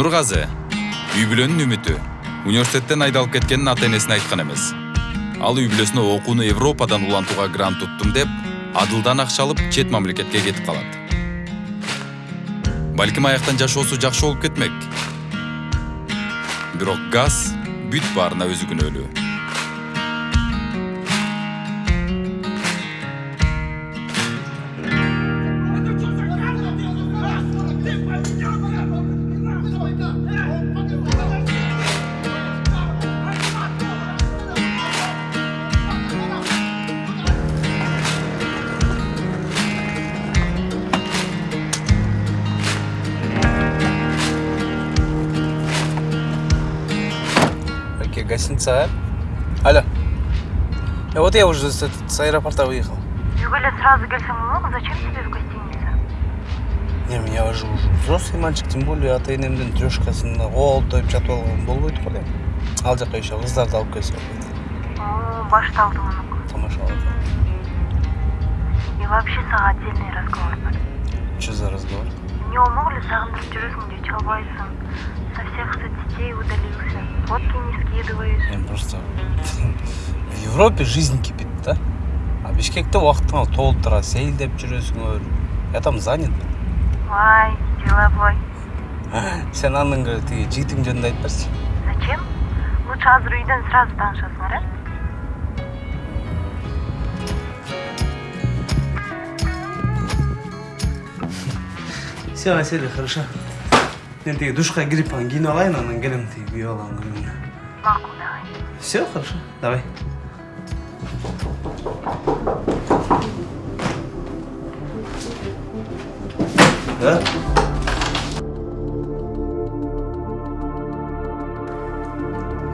нургазы үй бүлөнүн үмүтү университеттен айдалып кеткенин ата энесине айткан эмес. Ал үй бүлөсүнө окууну европадан улантууга грант туттум деп адылдан акча алып чет мамлекетке кетип калат. Балким аяктан жашоосу жакшы болуп кетмек. Бирок газ бүт баарына өзү күнөөлүү Гостиница, а? Алло. Э, Вот я уже с, с аэропорта выехал. Югаля, сразу келсем болмок, зачем тебе в гостинице? Не, меня уже уже взрослый мальчик, тем более ата энемдин трешкасында колтоюп жатып алган болбойт го эле. Ал жака еще кыздарды алып келсе. О, башталды мунук. Тамашалап. И вообще сага отдельный разговор бар. Что за разговор? Не умог ли сагындырып жүрөсүң же чалбайсың? Со всех соцсетей удалился. Фотки не скидываешь. Мен просто в Европе жизнь кипит, да? А Бишкекте убактың толуп турат, сейилдеп жүрөсүңөр. Я там занят. Вай, деловой. Сен анын тиги жигитиң жөнүндө айтып берчи. Зачем? Лучше азыр үйдөн сразу таанышасыңар, э? Все, Василий, хорошо. Мен тиги душка кирип анан кийинип алайын, анан келем тиги күйөп алган күнүмө. Макул, давай. Все, хорошо, давай. Да?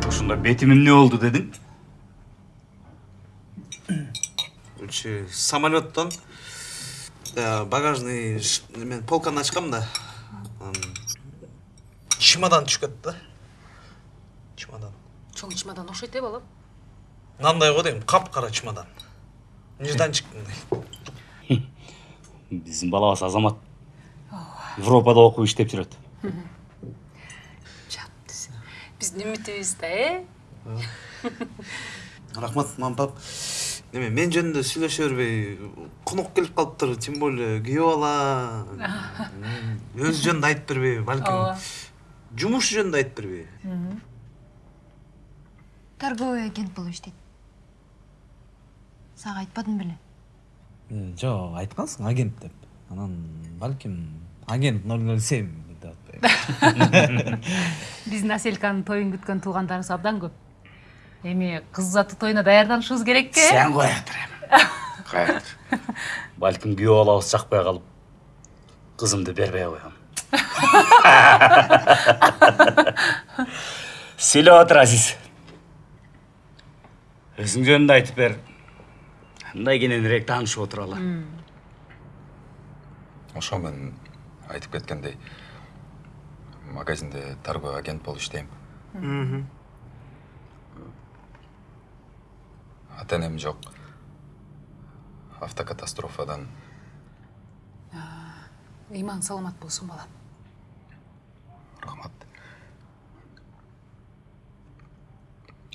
ушунда бетиме эмне болду дедиң самолеттон э, багажный мен полканы ачкам да. Чемодан түшүп кетти да. Чемодан. чоң чемодан окшойт э балам Мынандай го дейм, капкара чемодан. Нежданчик мындай. биздин балабыз азамат европада окуп иштеп жүрөт жап биздин үмүтүбүз да э Рахмат, мам, пап. Неме, мен жөнүндө сүйлөшө бербей, конок келип калыптыр, тем более күйөө бала. Өз жөнүндө айтып бербей, балким жумуш жөнүндө айтып бербей. торговый агент болуп иштейт сага айтпадым беле жок айткансың агент деп. Анан балким агент 007 деп атпайбы биздин асельканын тоюн күткөн туугандарыбыз абдан көп. Эми кыз заты тоюна даярданышыбыз керек э сен кое тур эми кое тур балким күйөө балабыз жакпай калып кызымды бербей коем сүйлөп отур азиз өзүң жөнүндө айтып бер. Мындай кененирээк таанышып отуралы ошо мен айтып кеткендей магазинде торговый агент болуп иштейм ата энем жок автокатастрофадан ыймаң саламат болсун балам. Рахмат.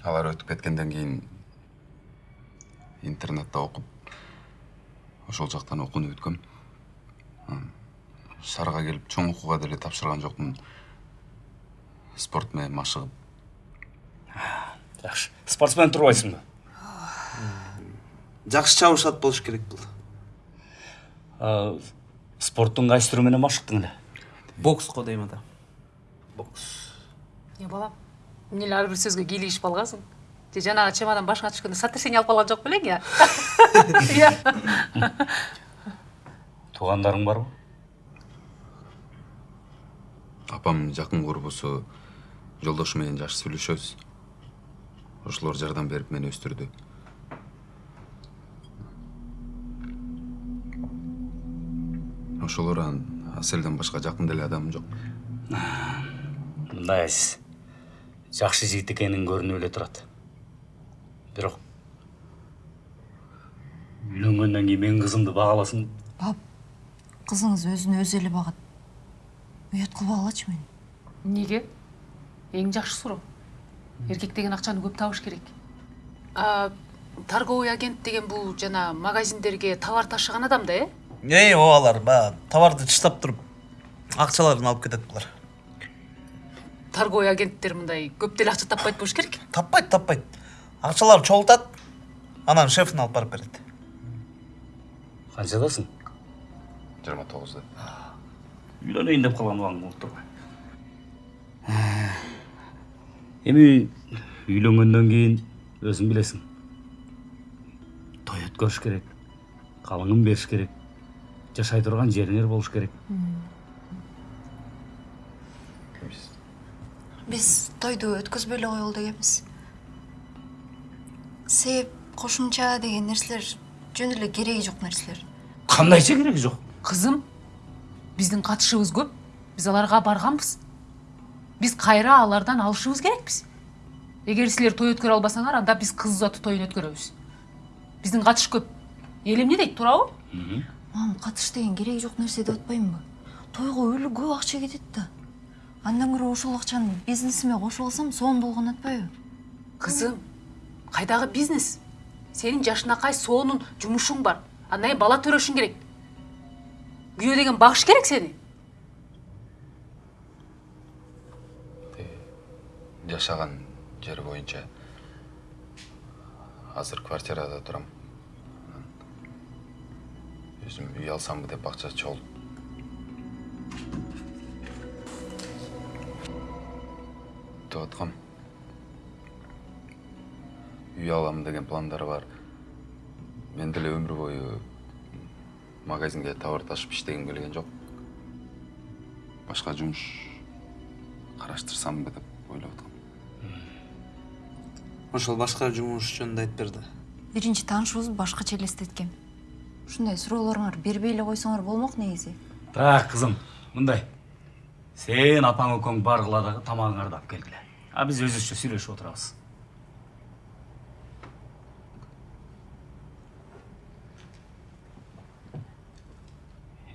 Алар өтүп кеткенден кийин интернетте окуп ошол жактан окууну бүткөм шаарга келип чоң окууга деле тапшырган жокмун. Спорт менен машыгып жакшы спортсмен турбайсыңбы Жакшы чабышат болуш керек бул. А, спорттун кайсы түрү менен машыктың эле бокс го дейм ата. Бокс. балам эмне эле ар бир сөзгө кийлигишип алгансың же жанагы чемодан башыңа түшкөндө сотрясение алып калган жок белең я Иә. туугандарың барбы апам жакын курбусу жолдошу менен жакшы сүйлөшөбүз ошолор жардам берип мени өстүрдү ошолор анан аселден башка жакын деле адамым жок. Мындай азиз. Жакшы жигит экениң көрүнүп эле турат. Бирок үйлөнгөндөн кийин менин кызымды багаласың бап кызыңыз өзүн өзү эле багат. Уят кылбагылачы мени. Неге эң жакшы суроо. Эркек деген акчаны көп табыш керек. А торговый агент деген бул жана магазиндерге товар ташыган адам да э? Эй обалар баягы товарды чыштап туруп акчаларын алып кетет булар торговый агенттер мындай көп деле акча таппайт болуш керек? Таппайт таппайт акчаларды чогултат анан шефине алып барып берет қаншадасың? Жыйырма тогузда үйленейін деп болып тұр ғой. Эми үйленгенден кейін өзің білесің. Той өткөрүш керек қалыңын беріш керек. Жашай тұрған жеріңер болуш керек. Биз тойду өткөзбөй эле коелу дегенбиз себеп кошумча деген нерселер жөн эле кереги жок нерселер қандайша керегі жоқ? Кызым биздин катышыбыз көп. Биз аларга барганбыз биз кайра алардан алышыбыз керекпиз эгер силер той өткөрө албасаңар анда биз кыз узатуу тоюн өткөрөбүз биздин катыш көп. Эл эмне дейт туурабы мам катыш деген кереги жок нерсе деп атпаймынбы? Тойго өлү көп акча кетет да. Андан көрө ошол акчаны бизнесиме кошуп алсам сонун болгон атпайбы? Кызым кайдагы бизнес? Сенин жашынакай сонун жумушуң бар? Андан кийин бала төрөшүң керек. Күйөө деген багыш керек сени. Жашаган жер боюнча азыр квартирада турам өзүм үй алсамбы деп акча чогулуп деп аткам үй алам деген пландар бар мен деле өмүр бою магазинге товар ташып иштегим келген жок башка жумуш караштырсамбы деп ойлоп аткам ошол башка жумуш жөнүндө айтып бер да биринчи таанышыбыз башкача элестеткем ушундай суроолоруңар бербей эле койсоңор болмок негизи так қызым мындай сен апаң экөөң баргыла дагы тамагыңарды алып келгиле а биз өзүбүзчө сүйлөшүп отурабыз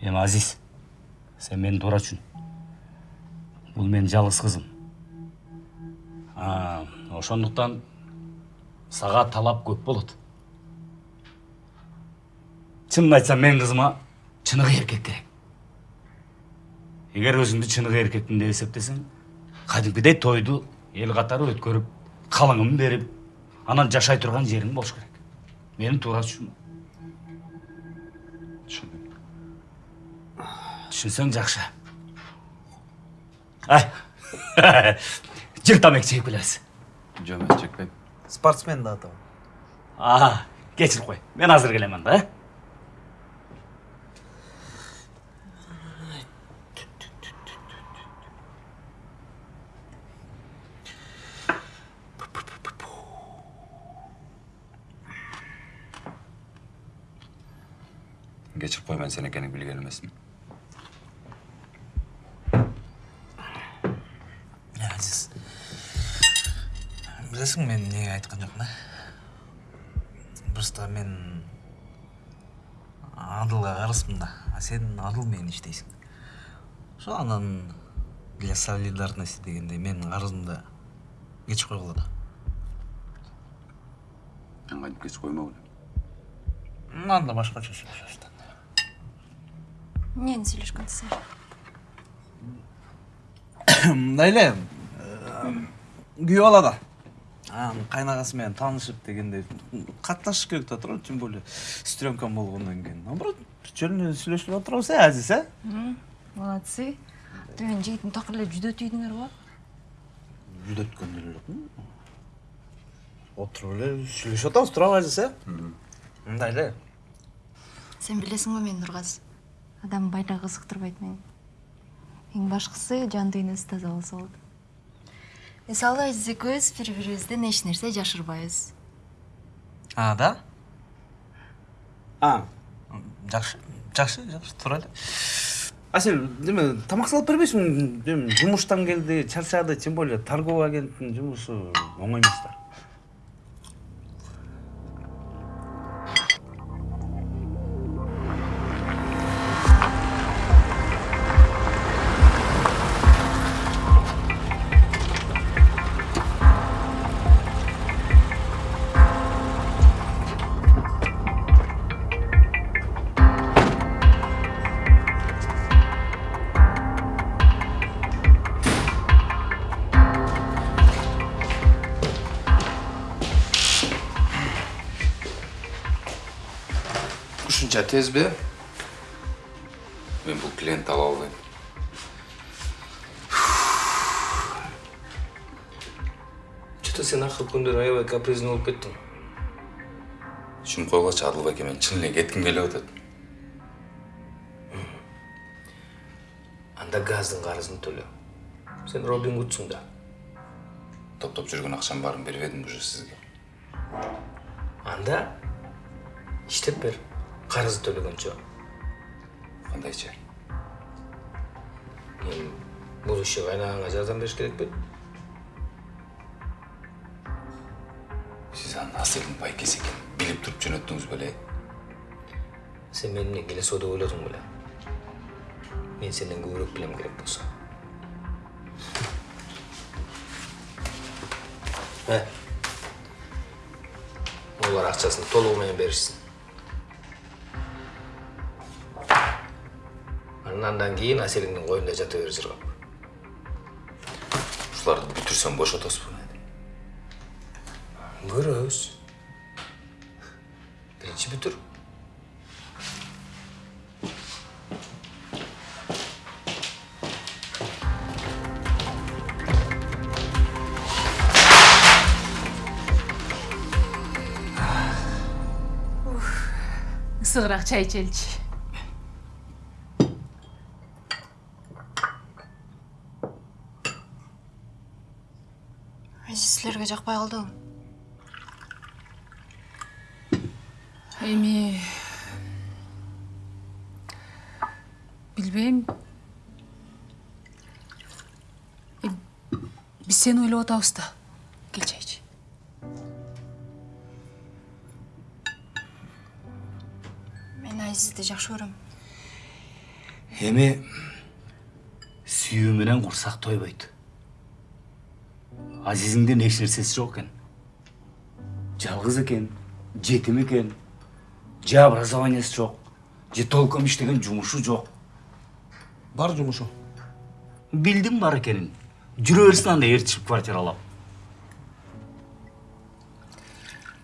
эми азиз сен менин туурачүң бул менин жалгыз кызым ошондуктан сага талап көп болот чынын айтсам менин кызыма чыныгы эркек керек. Эгер өзүңдү чыныгы эркекмин деп эсептесең кадимкидей тойду эл катары өткөрүп калыңын берип анан жашай турган жериң болуш керек. Менин туура түшүнүм түшүндүм түшүнсөң жакшы ай жыр тамек чегип келебиз жок мен чекпейм спортсмен да атам а кечирип кой мен азыр келемин да э кечирип кой мен азиз билесиңби мен эмнеге айткан жокмун э просто мен адылга карызмын да а сен адыл менен иштейсиң ошо анан для солидарности дегендей менин карызымды кечип койгула да мен кантип кечип коймо элем анда башкача сүйлөшөбүз да эмнени сүйлөшкөн силер мындай эле күйөө бала да анан кайнагасы менен таанышып дегендей катташыш керек да туура тем более сестренкам болгондон кийин наоборот жөн эле сүйлөшүп отурабыз э азиз э молодцы. Мен жигитин такыр эле жүдөтүйдүңөр го жүдөткөн деле жокмун отуруп эле сүйлөшүп атабыз туурабы азиз э мындай эле сен билесиң го мен нургаз адам байлыгы кызыктырбайт мени эң башкысы жан дүйнөсү таза болсо болот мисалы биз экөөбүз бири бирибизден эч нерсе жашырбайбыз а да? А. Жакшы жакшы жакшы туура эле асель неме тамак салып бербейсиңби эми жумуштан келди чарчады тем более торговый агенттин жумушу оңой эмес да тезби мен бул клиент ала албайм. Чөтө сен акыркы күндөр аябай каприздүү болуп кеттиң. Түшүнүп койгулачы адыл байке мен чын эле кетким келип атат. Анда газдын карызын төлө сен робин гудсуң да. Топтоп жүргөн акчанын баарын бербедим уже сизге? Анда иштеп бер карызды төлөгөнчө кандайча эми бул иши кайнаганга жардам бериш керек беле сиз анын аселдин байкеси экенин билип туруп жөнөттүңүз беле сен мени эмне келесоо деп ойлодуң беле мен сенден көбүрөөк билем керек болсо э олар акчасын толугу менен беришсин анан андан кийин аселиңдин коюнда жата бер жыргап ушуларды бүтүрсөм бошотосузбу көрөбүз биринчи бүтүр ысыгыраак чай ичеличи Силерге жакпай калдыбы эми билбейм. Э, биз сени ойлоп атабыз да. Кел чай ич мен айзизди жакшы көрөм. Эми сүйүү менен курсак тойбойт. Азизиңдин эч нерсеси жок экен жалгыз экен жетим экен же образованиясы жок же толком иштеген жумушу жок бар жумушу билдим бар экенин жүрө берсин анда ээрчип квартира алам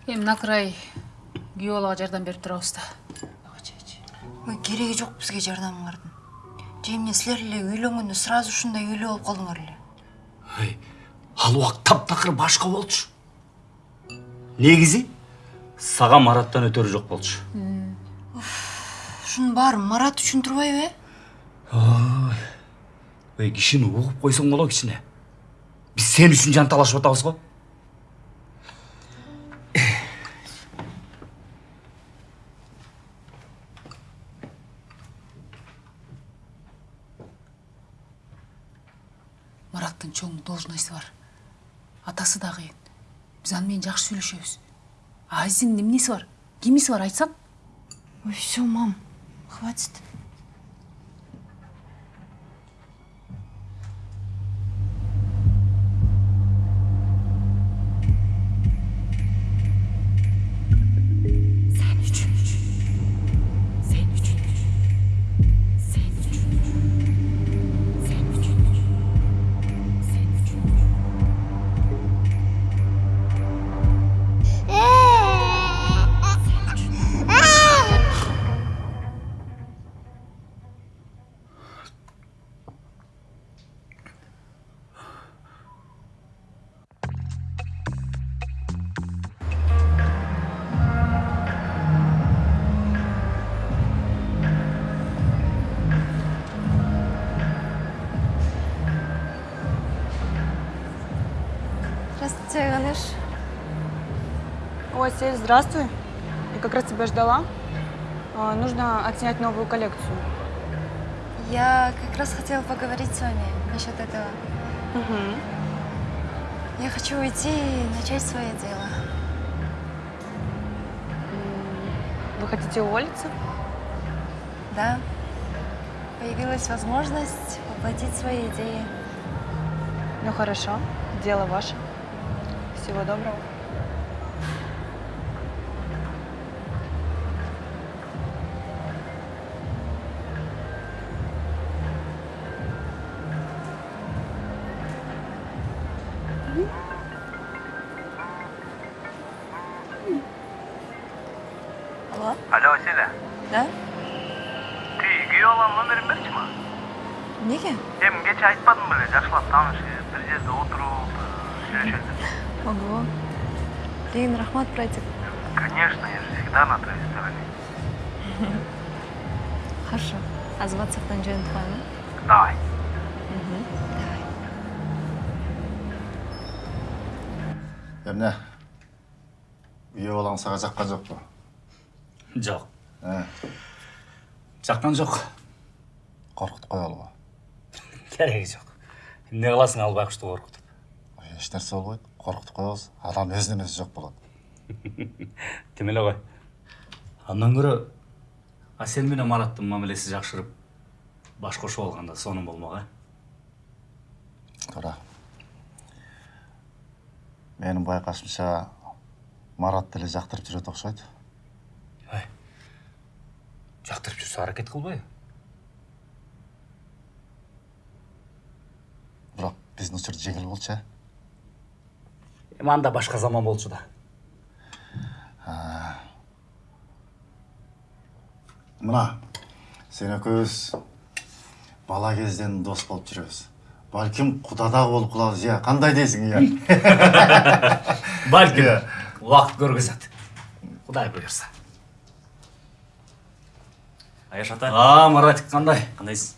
эми накырай күйөө балага жардам берип турабыз да ой кереги жок бизге жардамыңардын же эмне силер эле үйлөнгөндө сразу ушундай үйлүү болуп калдыңар эле Эй, ал убакыт таптакыр башка болчу. Негизи сага мараттан өтөрү жок болчу. Ушунун баарын марат үчүн турбайбы э ой кишини угуп койсоң боло кичине биз сен үчүн жанталашып атабыз го мараттын чоң должностьу бар. Атасы да биз аны менен жакшы сүйлөшөбүз азиздин эмнеси бар? Кимиси бар айтсаң? Ой все мам хватит. Ой, Сель, здравствуй. Я как раз тебя ждала. А, Нужно отснять новую коллекцию. Я как раз хотела поговорить с вами насчет этого. Я хочу уйти и начать свое дело. Вы хотите уволиться? Да. Появилась возможность воплотить свои идеи. Ну хорошо, дело ваше. Всего доброго. Братик. конечно я же всегда на твоей стороне. Хорошо. А з WhatsApp-тан жөнүп коеюн. давай. Давай. эмне күйөө балаң сага жаккан жокпу жоқ. Э, жаққан жоқ. Коркутуп коелу керегі жоқ. Не қыласың ал байқұшты қорқытып? Эч нерсе болбойт коркутуп коебуз анан өзүнөн өзү жок болот демеле ғой андан гөрі әсел менен мараттың мамилеси жақшырып баш қосып алғанда соның болмақ ә туура. Менин байкашымча марат деле жактырып жүрөт окшойт. Жақтырып жүрсе әрекет қылбай бирок биздин учур жеңил болчу э? Эми анда башка заман болчу да. Мына сен экөөбүз бала кезден дос болуп жүрөбүз балким куда дагы болуп калабыз ыя кандай дейсиң ыя бәлкім уақыт көргізеді. Құдай бұйырса. Аяш ата. А маратик қандай? Қандайсың?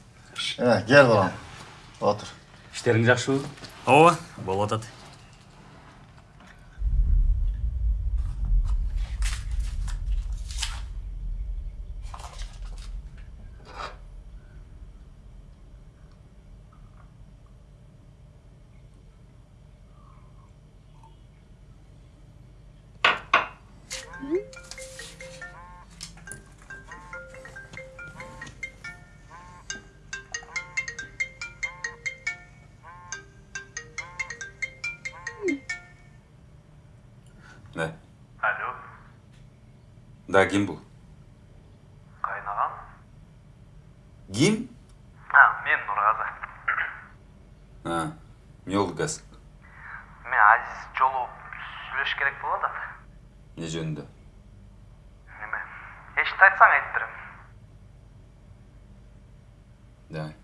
Кел балам. Отур іштерің жақсы ооба болуп атат да ким бул кайнагам ким а мен нургазы а эмне болду газ мен азиз жолугуп сүйлөшүш керек болуп атат эмне жөнүндө неме эчти айтсаң айтып берем давай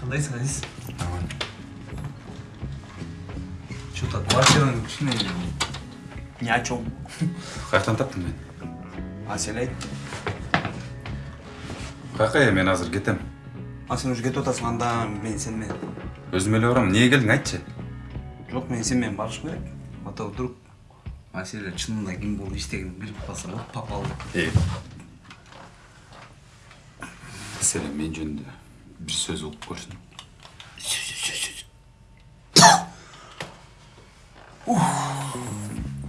кандайсың азиз че то квартираң кичине ни о чем каяктан таптың мени а сен айт каяка э мен азыр кетем а сен уже кетип атасың анда мен сен менен өзүм эле барам эмнеге келдиң айтчы жок мен сен менен барышым керек а то вдруг маселе чынында ким болуп иштегенин билип калса болот попал маселе мен жөнүндө бир сөз угуп көрсүн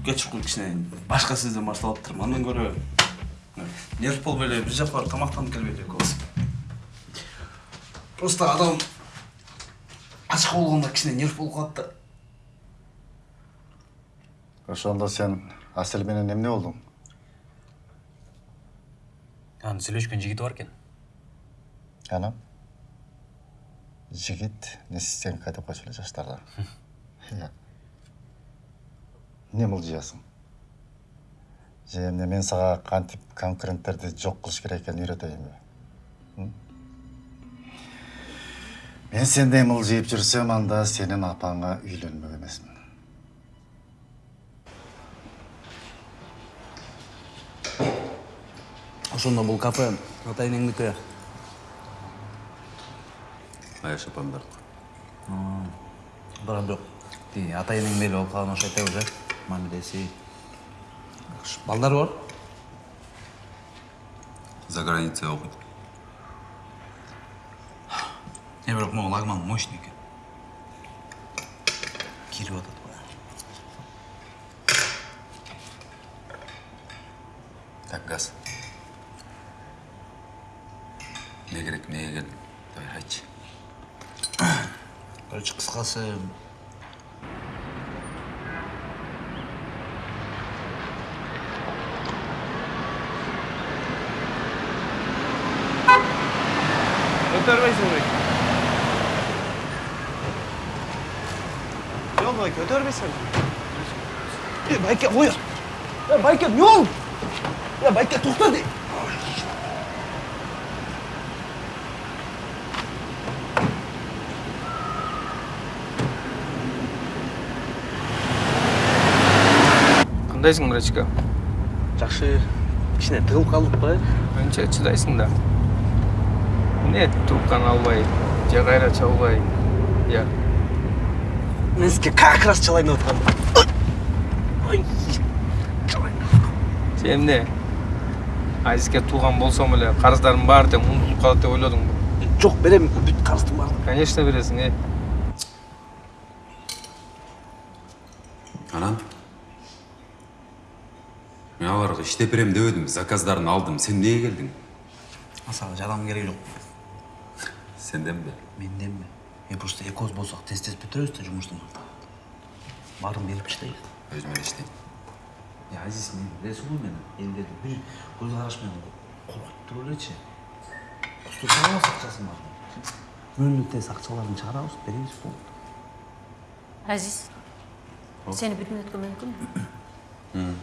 кечиркул кичине башка сөздөн башталып атырмын андан көрө нерв болуп эле бир жака барып тамактанып келбейли экөөбүз просто адам ачка болгондо кичине нерв болуп калат да ошондо сен асель менен эмне болдуң анын сүйлөшкөн жигити бар экен анан жигит эмне сен койчу эле жаштарда Иә. эмне мылжыясың же эмне мен сага кантип конкуренттерди жок кылыш керек экенин үйрөтөйүнбү М? мен сендей мылжыйып жүрсөм анда сенин апаңа үйлөнмөк эмесмин ошондо бул кафе ата аяш апамдар барам жок тиги ата энеңдей болуп калган окшойт да уже мамилеси балдары бар? За границей окуйт е бирок могу лагман мощный экен кирип атат так газ эмне керек эмнеге келдиң давай айтчы короче кыскасы көтөрбөйсүң бек жол байке көтөрбөйсүң е байке ой е байке не болды е байке тоқта де қандайсың мрачка жақсы кішкене тығылып қалдық қой анша шыдайсың да? Не трубканы албай же кайра чалбай я мен сізге как раз чалайын деп отқанмын сен эмне азизге тууган болсом эле карыздарымдын баары тең унутулуп калат деп ойлодуңбу жоқ беремін бүт қарыздың барлығын. Конечно бересиң э анан иштеп берем дебедимби заказдарын алдым сен эмнеге келдиң саған жардам керегі жоқ сенден бе менден бе мен просто экөөбүз болсақ тез тез бүтүрөбүз да жұмыстың баарын беріп іштейік өзүм эле иштейм е азиз мен білесің ғой мені елдерді бір көзқарашпен қорқытып тұрып элечи құсту саламыз ақшасын бар мөңнү тез ақшаларын шығарабыз беребиз болды азиз сени бир мүнөткө мүмкүнбү сен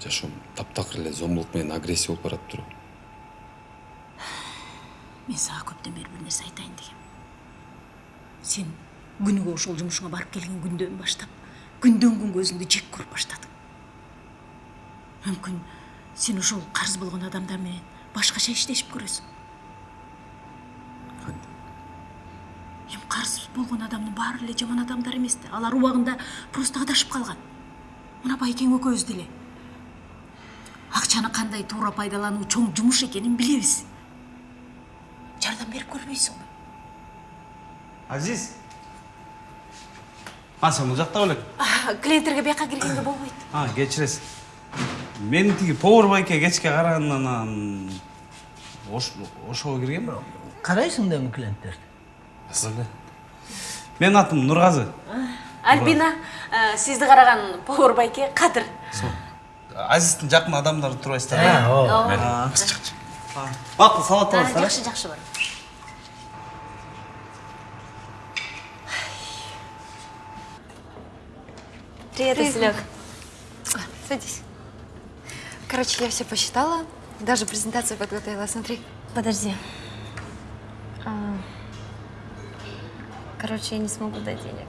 жашоом таптакыр эле зомбулук менен агрессия болуп баратып туруп мен сага көптөн бери бир нерсе айтайын дегем. Сен күнүгө ошол жумушуңа барып келген күндөн баштап күндөн күнгө өзүңдү жек көрүп баштадың. Мүмкүн сен ошол карыз болгон адамдар менен башкача иштешип көрөсүң. Эми карыз болгон адамдын баары эле жаман адамдар эмес да алар убагында просто адашып калган. Мына байкең экөөбүз деле акчаны кандай туура пайдалануу чоң жумуш экенин билебиз жардам берип көрбөйсүңбү азиз. А сен бұл жақта белең клиенттерге бияка киргенге болбойт а кечиресиз мен тиги повар байке кечке карагандан анан ошого киргенмин қарайсың да клиенттерді? Эле менин атым нургазы альбина сизди караган повар байке кадыр азиздин жакын адамдары турбайсыздар ооба бакыт салат аласыздар жакшы жакшы бар Привет, Василек. Садись. Короче, я все посчитала, даже презентацию подготовила. Смотри. Подожди. А, Короче, я не смогу дать денег.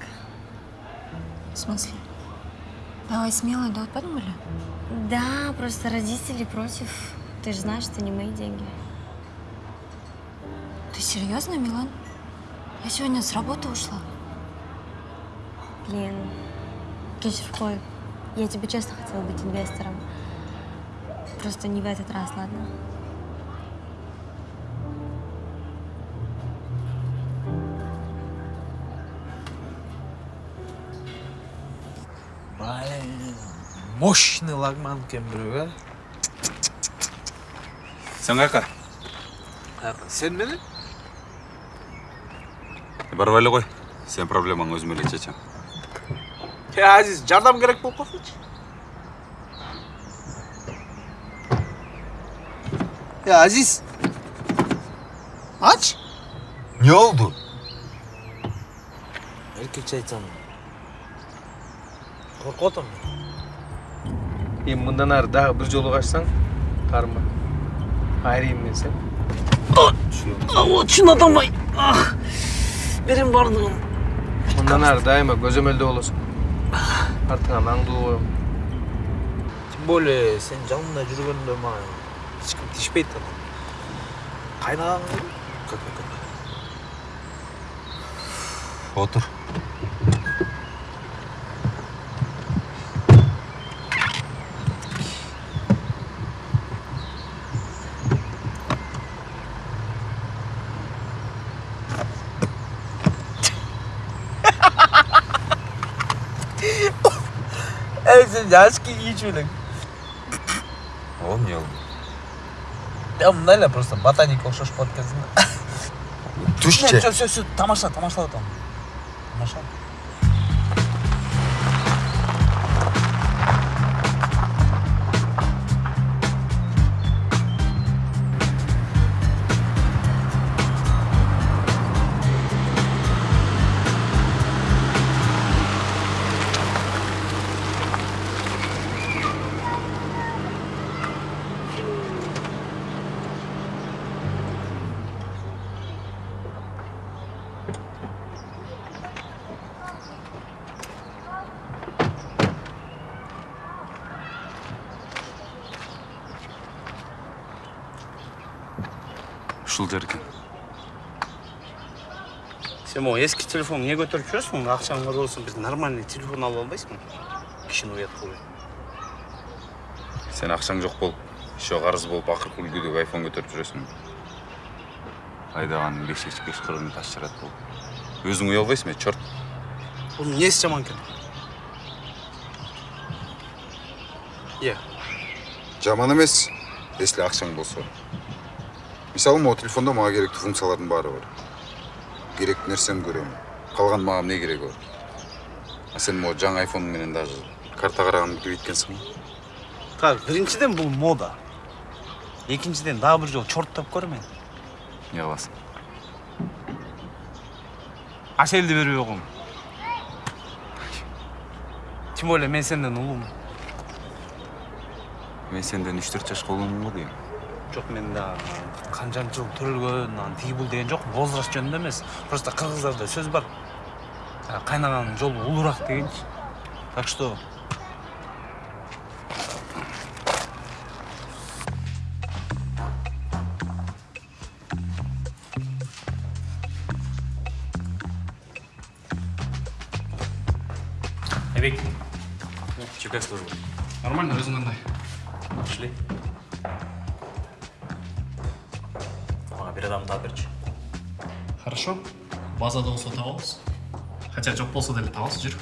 В смысле? Давай смело, да, вот подумали? Да, просто родители против. Ты же знаешь, это не мои деньги. Ты серьезно, Милан? Я сегодня с работы ушла. Блин, Кечер, Кой, я тебе честно хотела быть инвестором. Просто не в этот раз, ладно? Мощный лагман екен біреу ә сен каяка сен менен барып эле кой сенин проблемаңды өзүм эле чечем е азиз жардам керек болып қалсыншы е азиз. Ач? Не болду еркекше айтсам қорқып эми мындан ары дагы бир жолу качсаң таарынба айрайын мен сен. Вот шын атамай берем бардығын мындан ары дайыма көзөмөлдө болосуң артыңан аңдуу коем тем более сен жанымда жүргөндө мага эч ким тишпейт анан кайнаган отур Ey sen яшки кийчү элең о эмне болду я мындай эле просто ботаник окшошуп калат экенсиң да түшчү все все все тамаша. Сен могу эски телефонду эмне көтөрүп жүрөсүң акчаң бар болсо бир нормальный телефон алып албайсыңбы кишини уят кылбай сен акчаң жок болуп еще карыз болуп акыркы үлгүдөгү айфон көтөрүп жүрөсүң айдаганын беш беш кырыгын таш жарат болуп өзүң уялбайсыңбы э черт бунун эмнеси жаман экен иә жаман эмес если акчаң болсо мисалы могу телефондо мага керектүү функциялардын баары бар керектүү нерсени көрөм калган мага эмне кереги бар а сен могу жаңы айфон менен даже карта караганды билбейт экенсиң го так биринчиден бул мода. Экинчиден дагы бир жолу чорттоп көр мени эмне кыласың аселди бербей койгом тем более мен сенден улуумун мен сенден үч төрт жашка улуумун го дейм жок мен дагы канчанчы жыл төрөлгөн анан тиги бул деген жок возраст жөнүндө эмес просто кыргыздарда сөз бар а, кайнаганын жолу улуураак дегенчи так что айбек че как служба нормально өзүң кандай пошли Хорошо. Базада болсо табабыз. Хотя жок болсо деле табабыз, жүр.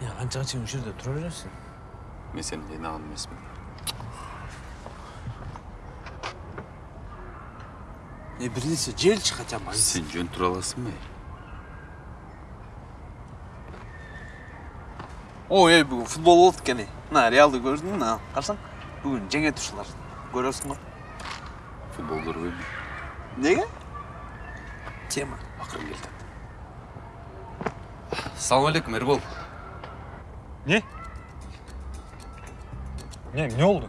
я канчага чейин ушул жерде тура бересиң мен сени жыйнаган эмесмин э бир нерсе желчи хотя бы сен жөн тура аласыңбы ой эй бүгүн футбол болот экен эй. Мына реалды көрдүң мына карасаң. Бүгүн жеңет ушулар көрөсүң го. Футбол көрбөйм эмнеге тема акырын келатат салам алейкум эрбол. Не? Не эмне болду.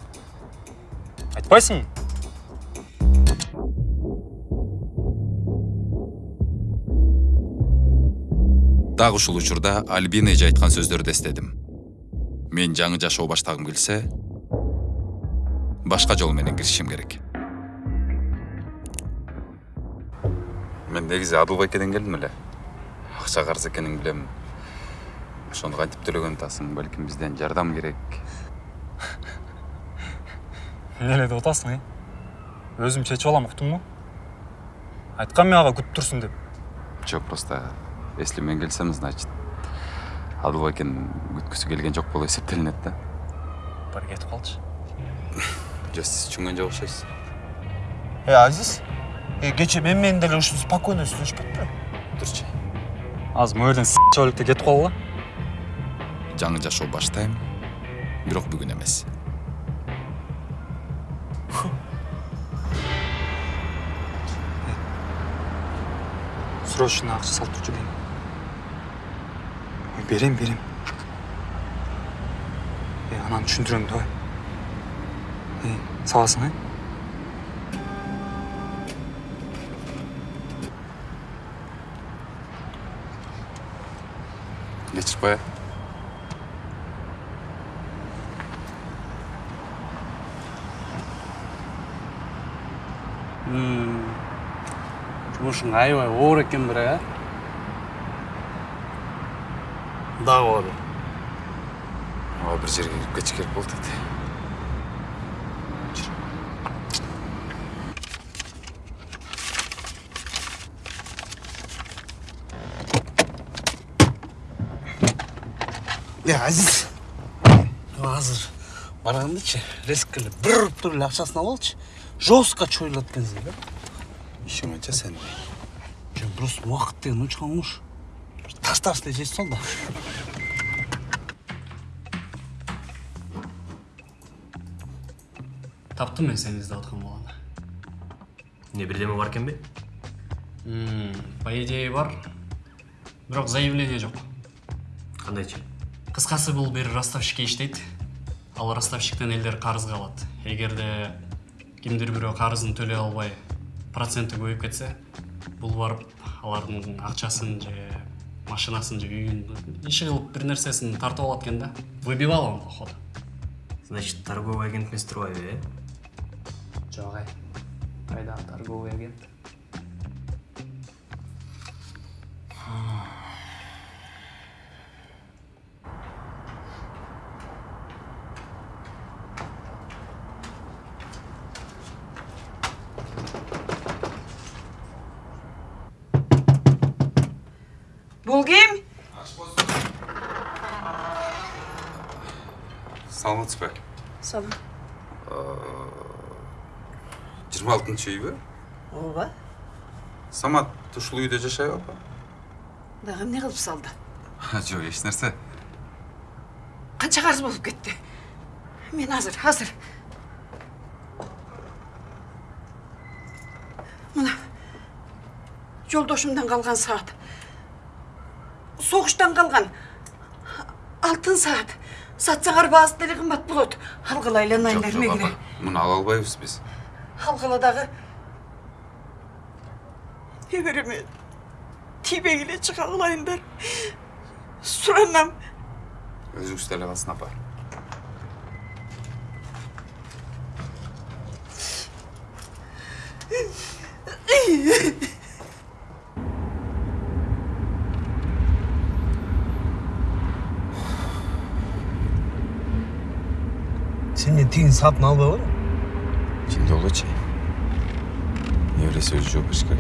Дагы ушул учурда альбина эже айткан сөздөрдү эстедим мен жаңы жашоо баштагым келсе башка жол менен киришим керек. Мен негизи адылбайкеден келдим эле. Акча карыз экенин билем. Ошону кантип төлөгөнү атасың балким бизден жардам керек. Эмне эле деп атасың э? Өзүм чечип алам уктуңбу айткам мен ага күтүп турсун деп. Жок просто если мен келсем значит адылбайкенин күткүсү келген жок болуп эсептелинет да. Бары кетип калчы жок сиз түшүнгөн жок окшойсуз э азиз э кечээ мен менен деле ушинтип спокойно сүйлөшпөдү белең турчу азыр могу жерден чабалекте кетип калгыла жаңы жашоо баштайм бирок бүгүн эмес срочно акча салып турчу дейм берем берем э анан түшүндүрөм давай э саласың э кечирип коеюн жумушуң аябай оор экен бирок э дагы оор ооба бир жерге кирип кетиш керек болуп атат е азиз азыр эле бир уруп туруп эле акчасын алып алчы жестко чоюлат экенсиң да анча сен жок просто убакыт деген унча калмыш таш таш эле жей таптым мен сени издеп аткан баланы эмне бирдеме бар экенби М, по идее бар бирок заявление жок кандайчы кыскасы бул бир ростовщикке иштейт ал ростовщиктен элдер карызга алат эгерде кимдир бирөө карызын төлөй албай проценти көбөйүп кетсе бул барып алардын акчасын же машинасын же үйүн иши кылып бир нерсесин тартып алат экен да выбивал он походу значит торговый агент эмес турбайбы жок ай кайдагы торговый агент бул ким саламатсызбы салам жыйырма алтынчы үйбү ооба самат ушул үйдө жашайбы апа дагы эмне кылып салды жок эч нерсе канча карыз болуп кетти мен азыр азыр мына жолдошумдан калган саат согуштан калган алтын саат сатсаңар баасы деле кымбат болот алгыла айланайын апа муну ала албайбыз биз алгыла дагы небереме тийбей эле чыга кылайындар суранам өзүңүз деле калсын апа сен эмне тигин саатын албай койдуң лучей. Являюсь в жопочкой.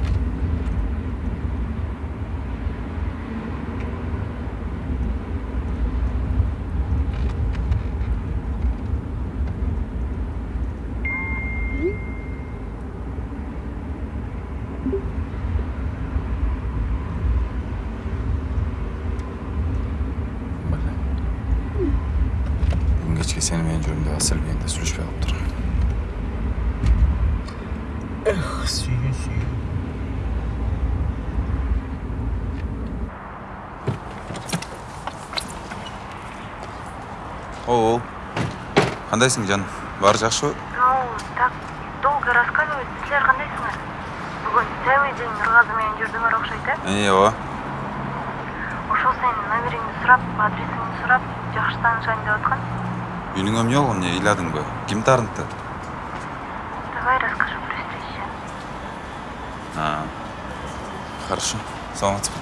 Кандайсың жаным баары жакшыбы ау так долго рассказывать силер кандайсыңар бүгүн целый день нургазы менен окшойт э э ооба ошол сенин номериңди сурап адресиңди сурап жакшы таанышайын деп аткан үйүнүң эмне болгон эмне ыйладыңбы ким таарынтты давай расскажу при встрече А, хорошо. Саламатсызбы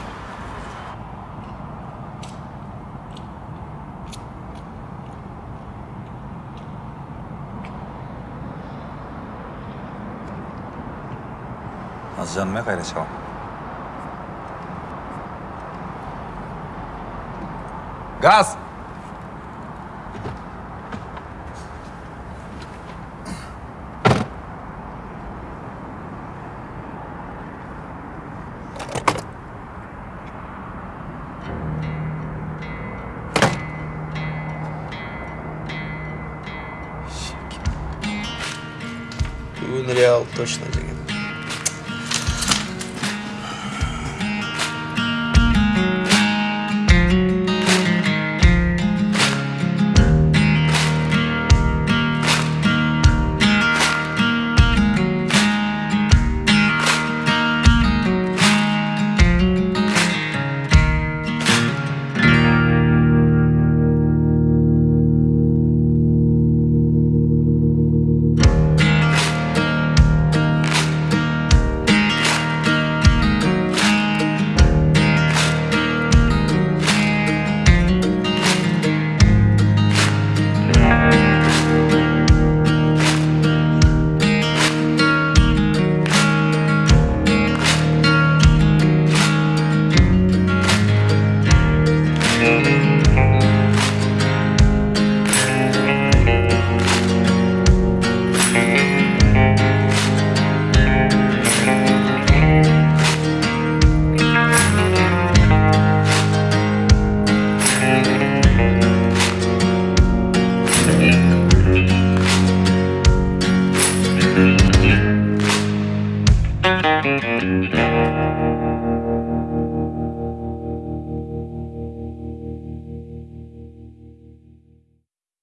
азыр жаныма кайра чыгам